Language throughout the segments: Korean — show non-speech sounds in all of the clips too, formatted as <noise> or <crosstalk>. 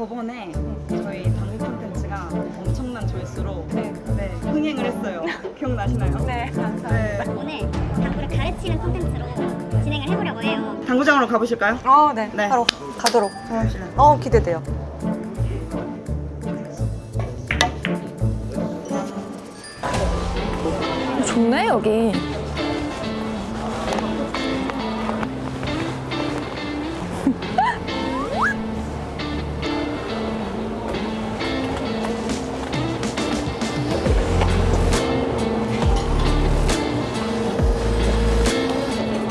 저번에 저희 당구 콘텐츠가 엄청난 조회수로 네, 흥행을 했어요. <laughs> 기억나시나요? 네, 네. 오늘 당구를 가르치는 콘텐츠로 진행을 해보려고 해요. 당구장으로 가보실까요? 아, 네. 네. 바로 가도록. 가봅시다. 어, 기대돼요. 좋네, 여기.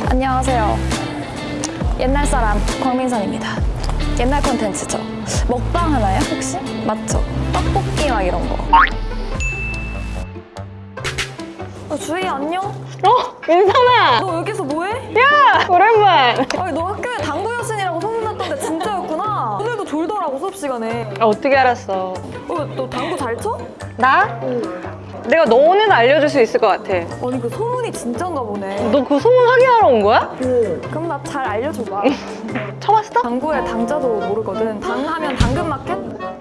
안녕하세요. 옛날 사람 광민선입니다. 옛날 콘텐츠죠. 먹방 하나요 혹시? 맞죠? 떡볶이 막 이런 거. 어, 주희 안녕? 어? 민선아! 너 여기서 뭐해? 야! 오랜만! 아니 너 학교에 당구 여신이라고 소문났던데 진짜였구나. 오늘도 졸더라고 수업 시간에. 아, 어떻게 알았어? 어, 너 당구 잘 쳐? 나? 내가 너는 알려줄 수 있을 것 같아. 아니 그 소문이 진짠가 보네. 너 그 소문 확인하러 온 거야? 그럼 나 잘 알려줘봐. <laughs> 쳐봤어? 당구의 당자도 모르거든. 당하면 당근마켓?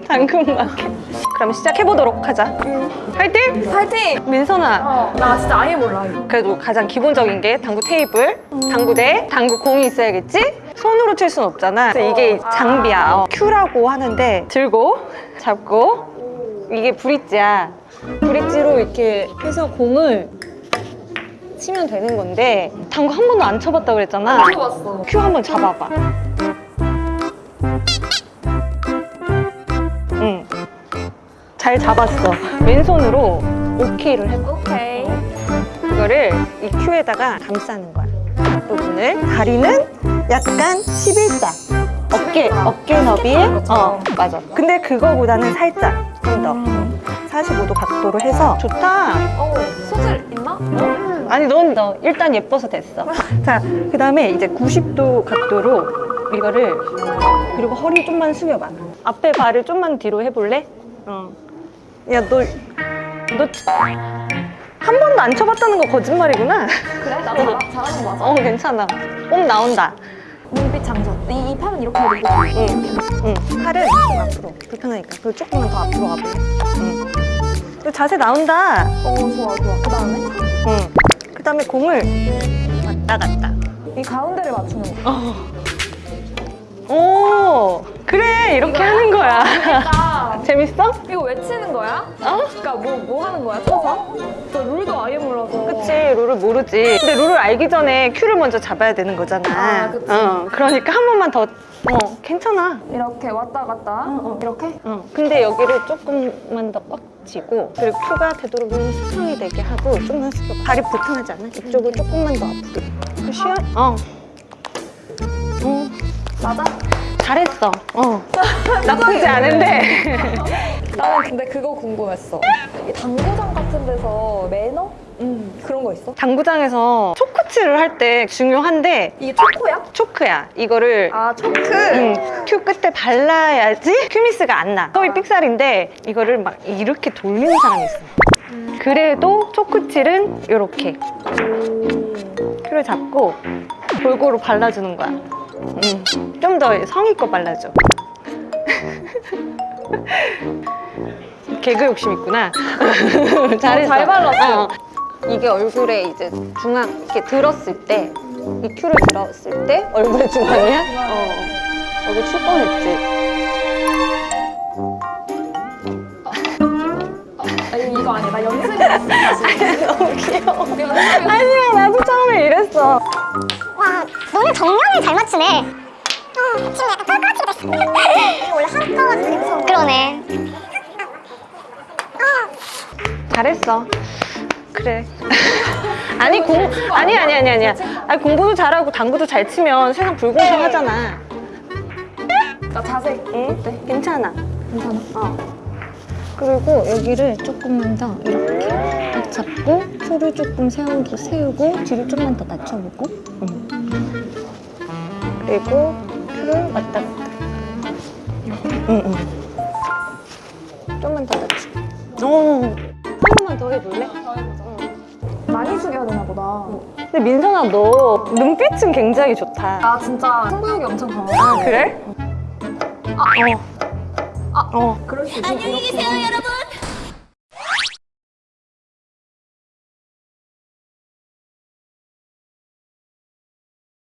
당근마켓. 그럼 시작해보도록 하자. 파이팅! 파이팅! 민선아, 나 진짜 아예 몰라. 그래도 가장 기본적인 게 당구 테이블, 당구대, 당구공이 있어야겠지? 손으로 칠 순 없잖아. 그래서 이게 장비야. 어, 큐라고 하는데 들고, 잡고, 이게 브릿지야. 브릿지로 이렇게 해서 공을 치면 되는 건데 당구 한 번도 안 쳐봤다 그랬잖아. 봤어. 큐 한 번 잡아봐. 응. 잘 잡았어. 왼손으로 오케이를 해봐. 오케이. 이거를 이 큐에다가 감싸는 거야. 앞부분을. 다리는 약간 11자. 어깨, 어깨 너비에. 어, 맞아. 근데 그거보다는 살짝 좀 더. 45도 각도로 해서 좋다. 어, 소질 있나? 아니 넌 너 일단 예뻐서 됐어 <laughs> 자그 다음에 이제 90도 각도로 이거를 그리고 허리 좀만 숙여봐 앞에 발을 좀만 뒤로 해볼래? 어 야너너한 번도 안 쳐봤다는 거 거짓말이구나 그래? 나 잘하, 잘하는 거 맞아. 어 괜찮아 몸 나온다 눈빛 장전. 이, 이 팔은 이렇게 되고. 응, 응. 팔은 좀 앞으로 불편하니까 그리고 조금만 더 앞으로 가볼래? 응. 그 자세 나온다 어, 좋아, 좋아. 그 다음에? 응. 그 다음에 공을 왔다 갔다 이 가운데를 맞추는 거. 오 그래 이렇게 하는 거야 그러니까 <laughs> 재밌어? 이거 왜 치는 거야? 어? 그러니까 뭐, 뭐 하는 거야, 쳐서? 저 룰도 아예 몰라서. 그치 룰을 모르지 근데 룰을 알기 전에 큐를 먼저 잡아야 되는 거잖아 아, 그치. 어, 그러니까 한 번만 더 어, 괜찮아 이렇게 왔다 갔다. 이렇게? 어, 근데 여기를 조금만 더 꽉 쥐고 그리고 큐가 되도록이면 수평이 되게 하고 좀만 숙여 발이 불편하지 않아? 이쪽을 조금만 더 앞으로 그 쉬어? 어. 어 맞아? 잘했어 어 <laughs> 나쁘지 않은데 나는 근데 그거 궁금했어. 이 당구장 같은 데서 매너? 음, 그런 거 있어? 당구장에서 초코치를 할때 중요한데 이게 초코야? 초크야 이거를 아, 초크? 응, 큐 끝에 발라야지 큐미스가 안 나. 거의 삑살인데 이거를 막 이렇게 돌리는 사람이 있어. 그래도 초크칠은 이렇게 큐를 잡고 골고루 발라주는 거야. 좀 더 성의껏 발라줘. 개그 욕심 있구나. 잘했어. 잘 발랐어. 어. 이게 얼굴에 이제 중앙 이렇게 들었을 때 이 큐를 들었을 때 얼굴에 중앙이야? 어. 얼굴 칠 뻔했지. 아니, 이거 아니야. 나 연습이었어. <laughs> 너무 귀여워. 아니야, 나도 처음에 이랬어. 와, 너무 정면을 잘 맞추네. 어, 지금 약간 깔깔하게 됐어. 이거 원래 한가가지고 무서워. 그러네. 잘했어. 그래. <laughs> 아니 공 아니 아니 아니 아니야. 아니 공부도 잘하고 당구도 잘 치면 세상 불공평하잖아. 나 자세. 응? 어때? 괜찮아. 괜찮아? 어. 그리고 여기를 조금만 더 이렇게 딱 잡고 큐를 조금 세우고 세우고 뒤를 좀만 더 낮춰보고. 응. 그리고 큐를 왔다 갔다. 응 응. 좀만 더 낮춰. 오. 한 번만 더 해볼래? 많이 숙여야 되나 보다. 근데 민선아 너 눈빛은 굉장히 좋다. 나 진짜 승부욕이 엄청 강해. 아 그래? 아, 어. 어. 그럴 수 있어. 안녕히 계세요, 여러분.